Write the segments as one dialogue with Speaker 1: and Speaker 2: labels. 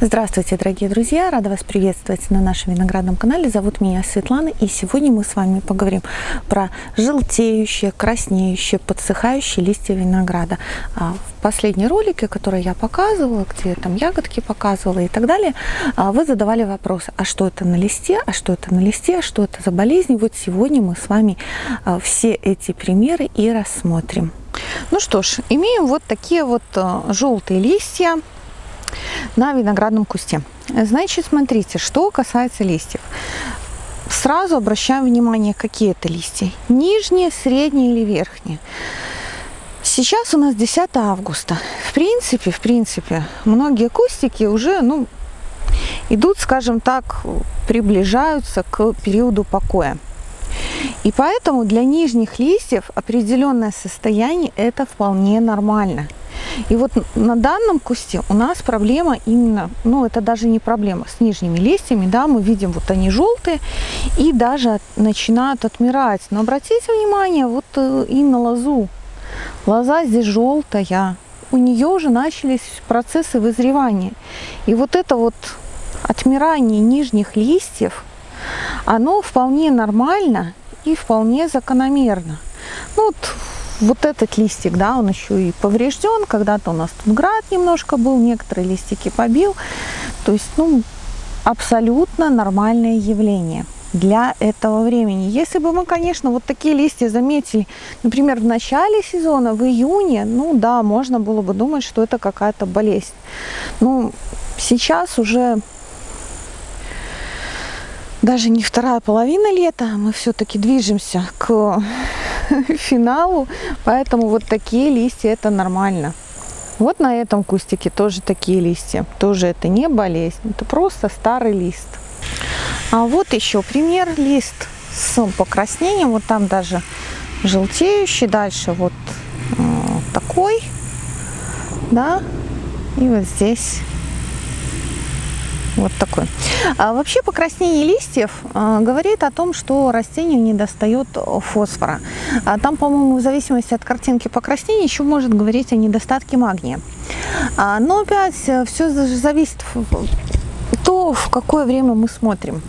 Speaker 1: Здравствуйте, дорогие друзья! Рада вас приветствовать на нашем виноградном канале. Зовут меня Светлана, и сегодня мы с вами поговорим про желтеющие, краснеющие, подсыхающие листья винограда. А, в последнем ролике, который я показывала, где там ягодки показывала и так далее, а, вы задавали вопросы, а что это на листе, а что это на листе, а что это за болезнь. Вот сегодня мы с вами а, все эти примеры и рассмотрим. Ну что ж, имеем вот такие вот желтые листья на виноградном кусте. Значит, смотрите, что касается листьев. Сразу обращаем внимание, какие это листья. Нижние, средние или верхние. Сейчас у нас 10 августа. В принципе, в принципе, многие кустики уже, ну, идут, скажем так, приближаются к периоду покоя. И поэтому для нижних листьев определенное состояние это вполне нормально. И вот на данном кусте у нас проблема именно, ну это даже не проблема, с нижними листьями, да, мы видим, вот они желтые и даже начинают отмирать. Но обратите внимание, вот э, и на лозу. Лоза здесь желтая, у нее уже начались процессы вызревания. И вот это вот отмирание нижних листьев, оно вполне нормально и вполне закономерно. Ну, вот вот этот листик, да, он еще и поврежден. Когда-то у нас тут град немножко был, некоторые листики побил. То есть, ну, абсолютно нормальное явление для этого времени. Если бы мы, конечно, вот такие листья заметили, например, в начале сезона, в июне, ну да, можно было бы думать, что это какая-то болезнь. Ну, сейчас уже даже не вторая половина лета, мы все-таки движемся к финалу, поэтому вот такие листья это нормально. Вот на этом кустике тоже такие листья, тоже это не болезнь, это просто старый лист. А вот еще пример лист с покраснением, вот там даже желтеющий, дальше вот э, такой, да, и вот здесь вот такой. А вообще покраснение листьев а, говорит о том, что растению не достает фосфора. А там, по-моему, в зависимости от картинки покраснения еще может говорить о недостатке магния. А, но опять э, все зависит то, в какое время мы смотрим.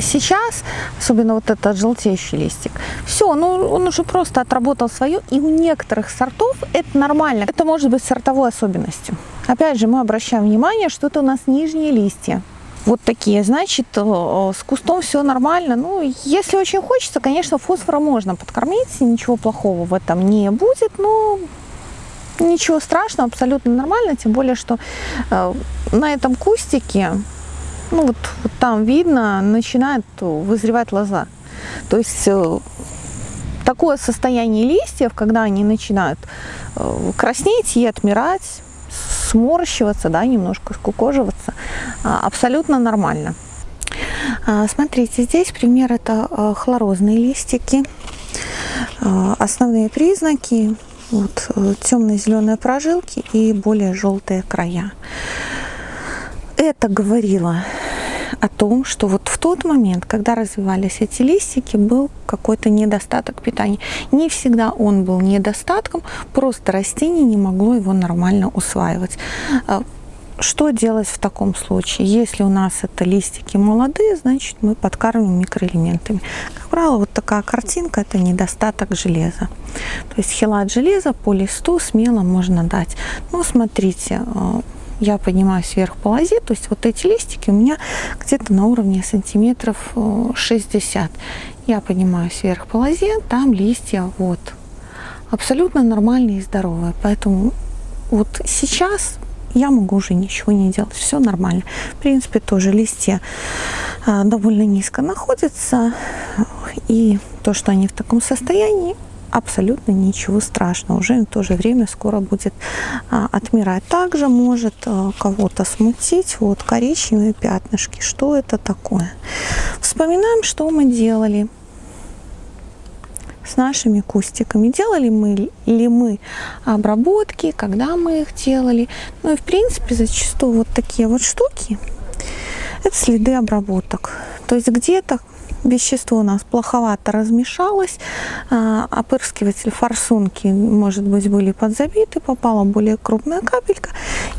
Speaker 1: Сейчас, особенно вот этот желтеющий листик, все, ну он уже просто отработал свое, и у некоторых сортов это нормально. Это может быть сортовой особенностью. Опять же, мы обращаем внимание, что это у нас нижние листья. Вот такие, значит, э, с кустом все нормально. Ну, если очень хочется, конечно, фосфора можно подкормить, ничего плохого в этом не будет, но ничего страшного, абсолютно нормально, тем более, что э, на этом кустике ну вот, вот там видно, начинает вызревать лоза. То есть э, такое состояние листьев, когда они начинают э, краснеть и отмирать, сморщиваться, да, немножко скукоживаться, а, абсолютно нормально. А, смотрите, здесь пример это э, хлорозные листики. Основные признаки вот, темно-зеленые прожилки и более желтые края это говорило о том, что вот в тот момент, когда развивались эти листики, был какой-то недостаток питания. Не всегда он был недостатком, просто растение не могло его нормально усваивать. А, что делать в таком случае? Если у нас это листики молодые, значит мы подкармливаем микроэлементами. Как правило, вот такая картинка – это недостаток железа. То есть хелат железа по листу смело можно дать. Ну, смотрите, а, я поднимаюсь вверх по лозе, то есть вот эти листики у меня где-то на уровне сантиметров 60. Э, я поднимаюсь вверх по лозе, там листья вот абсолютно нормальные и здоровые. Поэтому вот сейчас я могу уже ничего не делать, все нормально. В принципе, тоже листья э, довольно низко находятся, и то, что они в таком состоянии, абсолютно ничего страшного. Уже в то же время скоро будет а, отмирать. Также может а, кого-то смутить вот коричневые пятнышки. Что это такое? Вспоминаем, что мы делали с нашими кустиками. Делали мы ли мы обработки, когда мы их делали. Ну и в принципе зачастую вот такие вот штуки Это следы обработок. То есть где-то вещество у нас плоховато размешалось, а, опырскиватель форсунки, может быть, были подзабиты, попала более крупная капелька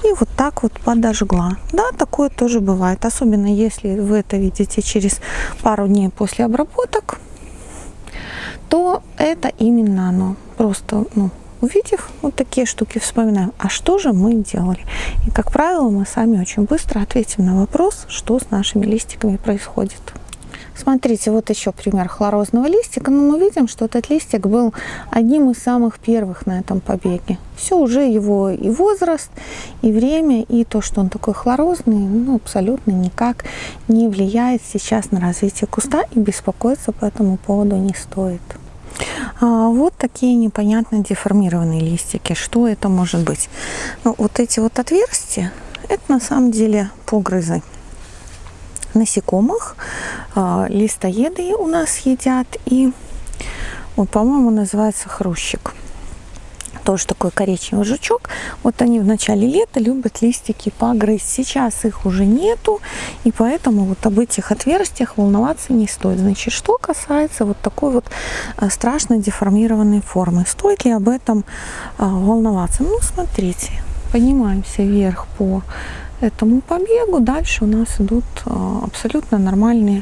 Speaker 1: и вот так вот подожгла. Да, такое тоже бывает, особенно если вы это видите через пару дней после обработок, то это именно оно. Просто, ну, увидев вот такие штуки, вспоминаем, а что же мы делали? И, как правило, мы сами очень быстро ответим на вопрос, что с нашими листиками происходит. Смотрите, вот еще пример хлорозного листика. Но ну, мы видим, что этот листик был одним из самых первых на этом побеге. Все, уже его и возраст, и время, и то, что он такой хлорозный, ну, абсолютно никак не влияет сейчас на развитие куста, и беспокоиться по этому поводу не стоит. А вот такие непонятно деформированные листики. Что это может быть? Ну, вот эти вот отверстия, это на самом деле погрызы насекомых. А, листоеды у нас едят. И, вот, по-моему, называется хрущик. Тоже такой коричневый жучок. Вот они в начале лета любят листики погрызть. Сейчас их уже нету. И поэтому вот об этих отверстиях волноваться не стоит. Значит, что касается вот такой вот а, страшно деформированной формы. Стоит ли об этом а, волноваться? Ну, смотрите. Поднимаемся вверх по этому побегу. Дальше у нас идут а, абсолютно нормальные.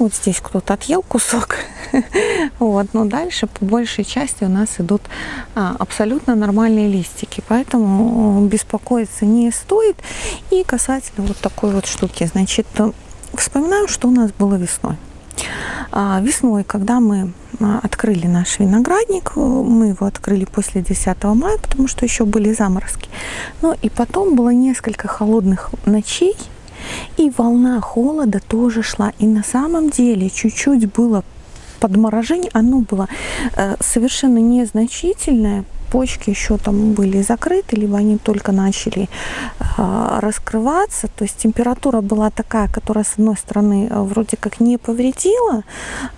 Speaker 1: Вот здесь кто-то отъел кусок. вот, но дальше по большей части у нас идут а, абсолютно нормальные листики. Поэтому беспокоиться не стоит. И касательно вот такой вот штуки. Значит, вспоминаем, что у нас было весной. А, весной, когда мы а, открыли наш виноградник, э, мы его открыли после 10 мая, потому что еще были заморозки. Ну и потом было несколько холодных ночей, и волна холода тоже шла. И на самом деле чуть-чуть было подморожение, оно было э, совершенно незначительное, почки еще там были закрыты, либо они только начали э, раскрываться. То есть температура была такая, которая с одной стороны э, вроде как не повредила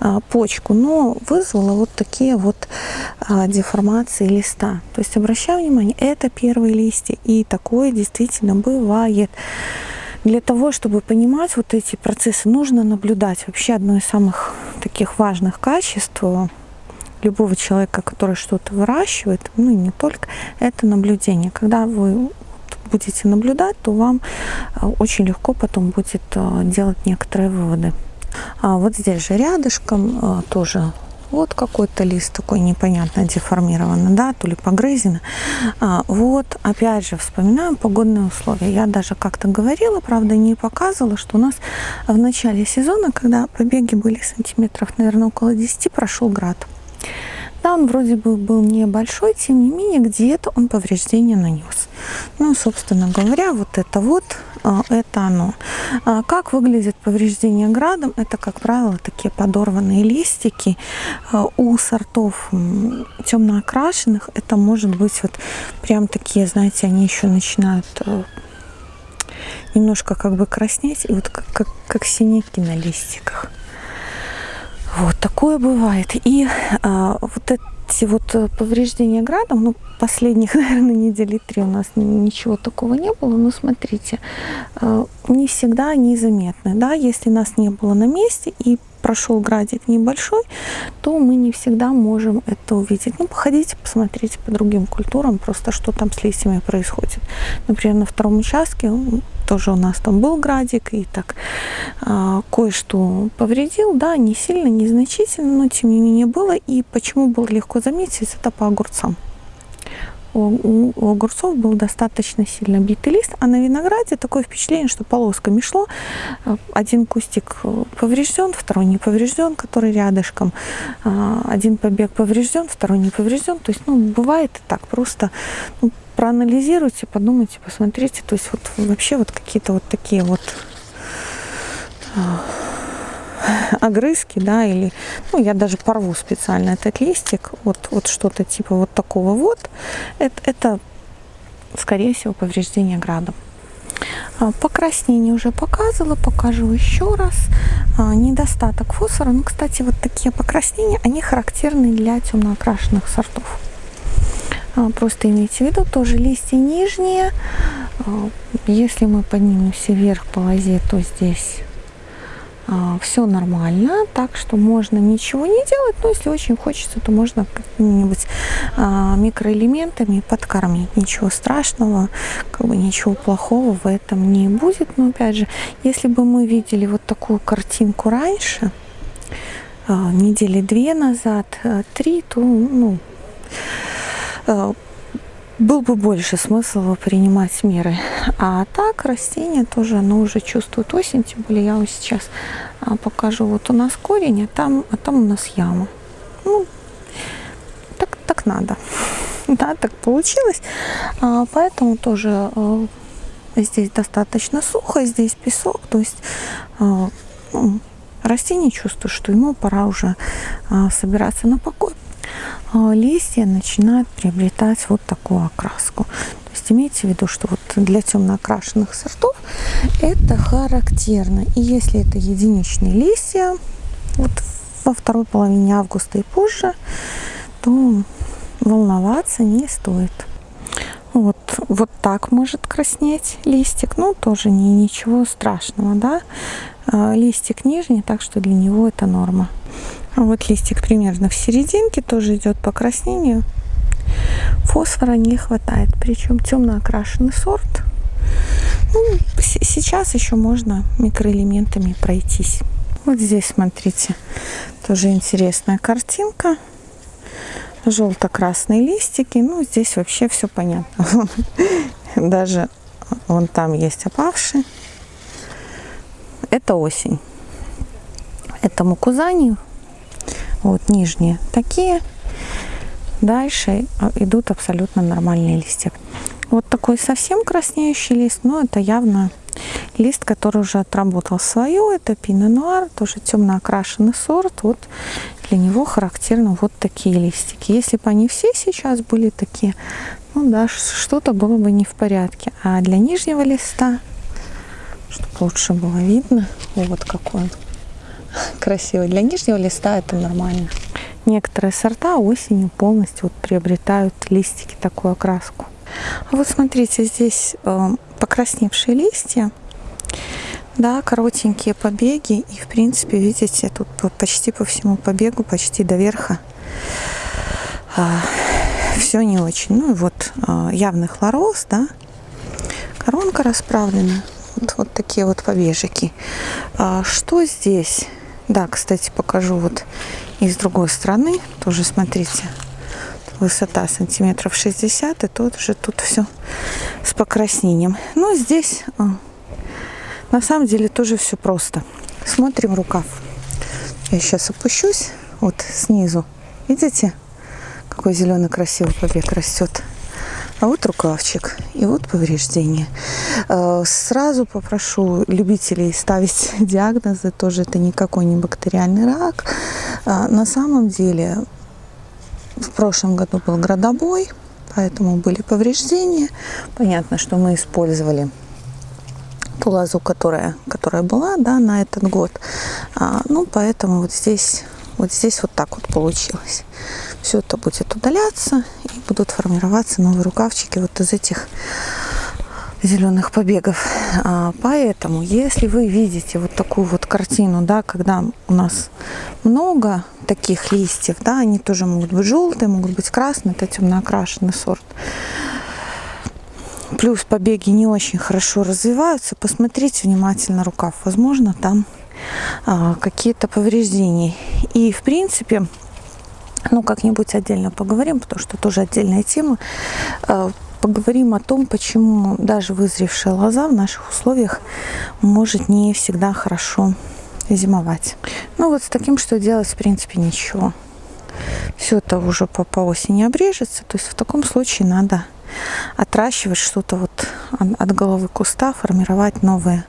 Speaker 1: э, почку, но вызвала вот такие вот э, деформации листа. То есть обращаю внимание, это первые листья, и такое действительно бывает. Для того, чтобы понимать вот эти процессы, нужно наблюдать. Вообще одно из самых таких важных качеств любого человека, который что-то выращивает, ну и не только, это наблюдение. Когда вы будете наблюдать, то вам э, очень легко потом будет э, делать некоторые выводы. А вот здесь же рядышком э, тоже вот какой-то лист такой непонятно деформированный, да, то ли погрызено. А, вот, опять же, вспоминаем погодные условия. Я даже как-то говорила, правда, не показывала, что у нас в начале сезона, когда побеги были сантиметров, наверное, около 10, прошел град. Да, он вроде бы был небольшой, тем не менее, где-то он повреждения нанес. Ну, собственно говоря, вот это вот, а, это оно. А как выглядит повреждение градом? Это, как правило, такие подорванные листики. А, у сортов темно окрашенных это может быть вот прям такие, знаете, они еще начинают немножко как бы краснеть, и вот как, как, как синяки на листиках. Вот такое бывает. И а, вот эти вот э, повреждения градом, ну, последних, наверное, недели три у нас ничего такого не было, но смотрите, а, не всегда они заметны, да, если нас не было на месте и прошел градик небольшой, то мы не всегда можем это увидеть. Ну, походите, посмотрите по другим культурам, просто что там с листьями происходит. Например, на втором участке тоже у нас там был градик и так а, кое-что повредил, да, не сильно, незначительно, но тем не менее было. И почему было легко заметить, это по огурцам у, у огурцов был достаточно сильно битый лист, а на винограде такое впечатление, что полосками шло. Один кустик поврежден, второй не поврежден, который рядышком. А, один побег поврежден, второй не поврежден. То есть, ну, бывает и так. Просто ну, проанализируйте, подумайте, посмотрите. То есть, вот вообще вот какие-то вот такие вот огрызки, да, или, ну, я даже порву специально этот листик, вот, вот что-то типа вот такого вот, это, это скорее всего, повреждение градом. А, покраснение уже показывала, покажу еще раз. А, недостаток фосфора. Ну, кстати, вот такие покраснения, они характерны для темно окрашенных сортов. А, просто имейте в виду, тоже листья нижние, если мы поднимемся вверх по лозе, то здесь все нормально, так что можно ничего не делать, но если очень хочется, то можно какими-нибудь а, микроэлементами подкормить. Ничего страшного, как бы ничего плохого в этом не будет. Но опять же, если бы мы видели вот такую картинку раньше, а, недели две назад, три, то ну, был бы больше смысла принимать меры. А так растение тоже, оно уже чувствует осень, тем более я вам сейчас а, покажу. Вот у нас корень, а там, а там у нас яма. Ну, так, так надо. Да, так получилось. А, поэтому тоже а, здесь достаточно сухо, здесь песок. То есть ну, растение чувствует, что ему пора уже собираться на покой. А, листья начинают приобретать вот такую окраску. То есть имейте в виду, что вот для темно окрашенных сортов это характерно. И если это единичные листья, вот во второй половине августа и позже, то волноваться не стоит. Вот, вот так может краснеть листик, ну тоже не, ничего страшного, да. А, листик нижний, так что для него это норма. Вот листик примерно в серединке, тоже идет покраснению. Фосфора не хватает, причем темно окрашенный сорт. Ну, сейчас еще можно микроэлементами пройтись. Вот здесь, смотрите, тоже интересная картинка. Желто-красные листики. Ну, здесь вообще все понятно. Даже вон там есть опавшие. Это осень. Это мукузанию вот нижние такие. Дальше а, идут абсолютно нормальные листья. Вот такой совсем краснеющий лист, но это явно лист, который уже отработал свое. Это пино нуар, тоже темно окрашенный сорт. Вот для него характерны вот такие листики. Если бы они все сейчас были такие, ну да, что-то было бы не в порядке. А для нижнего листа, чтобы лучше было видно, вот какой он красиво. Для нижнего листа это нормально. Некоторые сорта осенью полностью вот приобретают листики такую окраску. А вот смотрите, здесь э, покрасневшие листья, да, коротенькие побеги. И в принципе, видите, тут почти по всему побегу, почти до верха э, все не очень. Ну и вот э, явный хлороз, да, коронка расправлена. Вот, такие вот побежики. А что здесь? Да, кстати, покажу вот и с другой стороны. Тоже смотрите, высота сантиметров 60, и тут же тут все с покраснением. Но здесь а, на самом деле тоже все просто. Смотрим рукав. Я сейчас опущусь вот снизу. Видите, какой зеленый красивый побег растет. А вот рукавчик и вот повреждение. Э, сразу попрошу любителей ставить диагнозы. Тоже это никакой не бактериальный рак. А, на самом деле в прошлом году был градобой, поэтому были повреждения. Понятно, что мы использовали ту лозу, которая, которая была да, на этот год. А, ну, поэтому вот здесь, вот здесь вот так вот получилось. Все это будет удаляться и будут формироваться новые рукавчики вот из этих зеленых побегов. А, поэтому, если вы видите вот такую вот картину, да, когда у нас много таких листьев, да, они тоже могут быть желтые, могут быть красные, это темно окрашенный сорт. Плюс побеги не очень хорошо развиваются. Посмотрите внимательно рукав. Возможно, там какие-то повреждения. И, в принципе, ну, как-нибудь отдельно поговорим, потому что тоже отдельная тема. Э, поговорим о том, почему даже вызревшая лоза в наших условиях может не всегда хорошо зимовать. Ну, вот с таким что делать, в принципе, ничего. Все это уже по, по осени обрежется. То есть в таком случае надо отращивать что-то вот от головы куста, формировать новые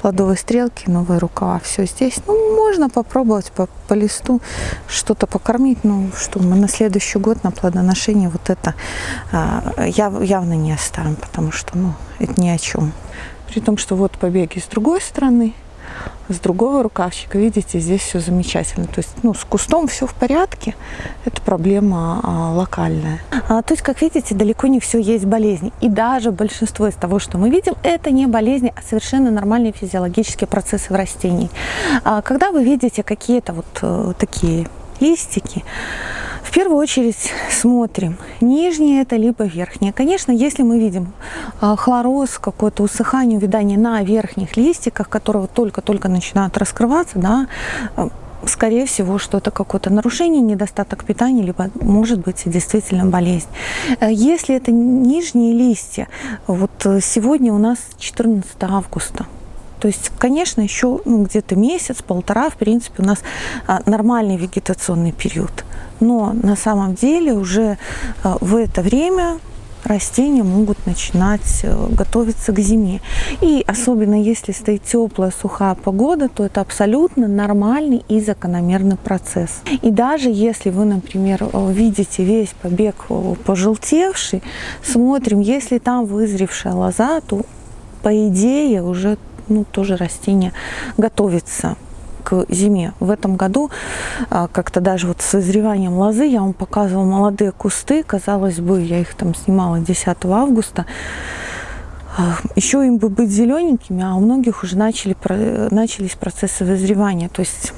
Speaker 1: плодовые стрелки, новые рукава. Все здесь. Ну, можно попробовать по, по листу что-то покормить, ну, что мы на следующий год на плодоношение вот это а, яв, явно не оставим, потому что, ну, это ни о чем. При том, что вот побеги с другой стороны, с другого рукавчика, видите, здесь все замечательно. То есть, ну, с кустом все в порядке, это проблема а, локальная. А, то есть, как видите, далеко не все есть болезни. И даже большинство из того, что мы видим, это не болезни, а совершенно нормальные физиологические процессы в растении. А, когда вы видите какие-то вот а, такие листики, в первую очередь смотрим, нижнее это либо верхнее. Конечно, если мы видим а, хлороз, какое-то усыхание, увядание на верхних листиках, которые только-только начинают раскрываться, да, а, скорее всего, что это какое-то нарушение, недостаток питания, либо, может быть, действительно болезнь. Э, если это нижние листья, вот сегодня у нас 14 августа, то есть, конечно, еще ну, где-то месяц, полтора, в принципе, у нас а, нормальный вегетационный период. Но на самом деле уже а, в это время растения могут начинать э, готовиться к зиме. И особенно если стоит теплая, сухая погода, то это абсолютно нормальный и закономерный процесс. И даже если вы, например, э, видите весь побег э, пожелтевший, смотрим, если там вызревшая лоза, то по идее уже ну, тоже растение готовится к зиме. В этом году а, как-то даже вот с созреванием лозы я вам показывала молодые кусты. Казалось бы, я их там снимала 10 августа. А, Еще им бы быть зелененькими, а у многих уже начали, начались процессы вызревания. То есть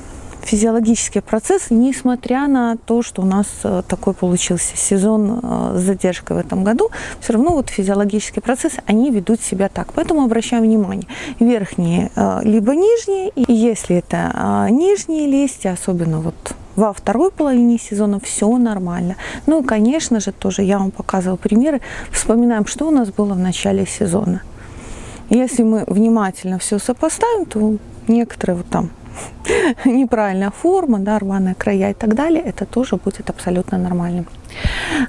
Speaker 1: физиологические процессы, несмотря на то, что у нас э, такой получился сезон э, с задержкой в этом году, все равно вот физиологические процессы, они ведут себя так. Поэтому обращаем внимание, верхние э, либо нижние, и если это нижние листья, особенно вот во второй половине сезона все нормально. Ну и, конечно же, тоже я вам показывала примеры. Вспоминаем, что у нас было в начале сезона. Если мы внимательно все сопоставим, то некоторые вот там неправильная форма, да, рваные края и так далее, это тоже будет абсолютно нормальным.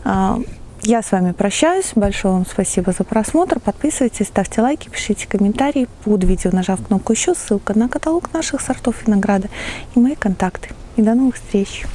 Speaker 1: А, я с вами прощаюсь. Большое вам спасибо за просмотр. Подписывайтесь, ставьте лайки, пишите комментарии под видео, нажав кнопку еще, ссылка на каталог наших сортов винограда и мои контакты. И до новых встреч!